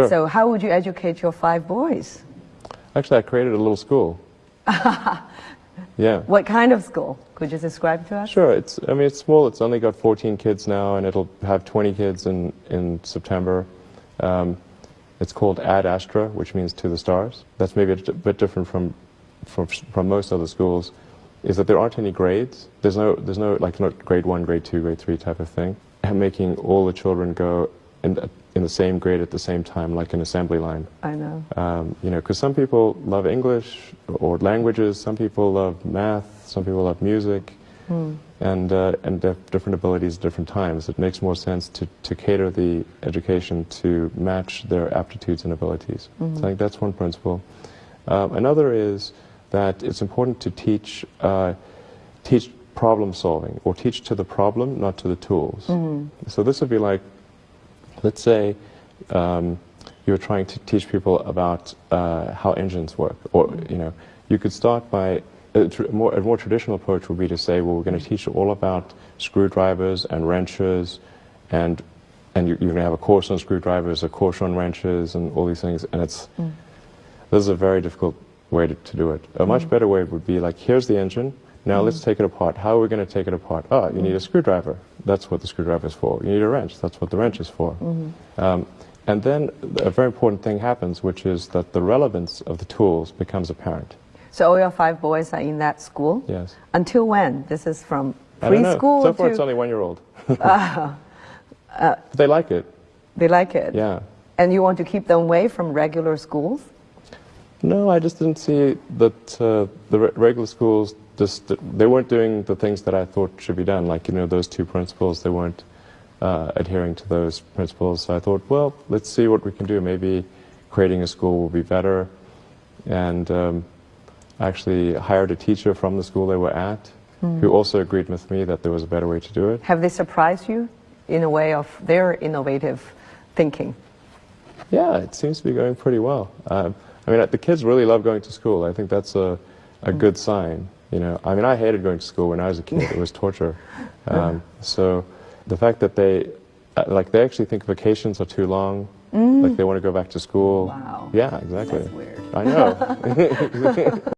Sure. So how would you educate your five boys? Actually, I created a little school. yeah. What kind of school? Could you describe to us? Sure. It's. I mean, it's small. It's only got 14 kids now, and it'll have 20 kids in in September. Um, it's called Ad Astra, which means to the stars. That's maybe a bit different from, from from most other schools. Is that there aren't any grades. There's no there's no like not grade one, grade two, grade three type of thing. And making all the children go in the, in the same grade at the same time, like an assembly line. I know. Um, you know, because some people love English or languages, some people love math, some people love music, and uh, and different abilities at different times. It makes more sense to, to cater the education to match their aptitudes and abilities. So I think that's one principle. Um, another is that it's important to teach uh, teach problem solving or teach to the problem, not to the tools. So this would be like let's say um, you were trying to teach people about uh, how engines work, or you know, you could start by a, tr- more, a more traditional approach would be to say, well, we're going to teach you all about screwdrivers and wrenches, and and you, you're going to have a course on screwdrivers, a course on wrenches, and all these things, and it's this is a very difficult way to, to do it. A much mm. better way would be like, here's the engine. Now mm. let's take it apart. How are we going to take it apart? Oh, you need a mm. screwdriver. That's what the screwdriver is for. You need a wrench. That's what the wrench is for. Mm-hmm. Um, and then a very important thing happens, which is that the relevance of the tools becomes apparent. So all your five boys are in that school? Yes. Until when? This is from I don't know. preschool So far, to... it's only one year old. Uh, uh, but they like it. They like it? Yeah. And you want to keep them away from regular schools? No, I just didn't see that uh, the re- regular schools just they weren't doing the things that I thought should be done. Like you know those two principles, they weren't uh, adhering to those principles. So I thought, well, let's see what we can do. Maybe creating a school will be better. And um, I actually hired a teacher from the school they were at, who also agreed with me that there was a better way to do it. Have they surprised you in a way of their innovative thinking? Yeah, it seems to be going pretty well. Um, I mean, the kids really love going to school. I think that's a, a good sign. You know, I mean, I hated going to school when I was a kid. It was torture. Um, so the fact that they, uh, like, they actually think vacations are too long. Like, they want to go back to school. Wow. Yeah, exactly. That's weird. I know.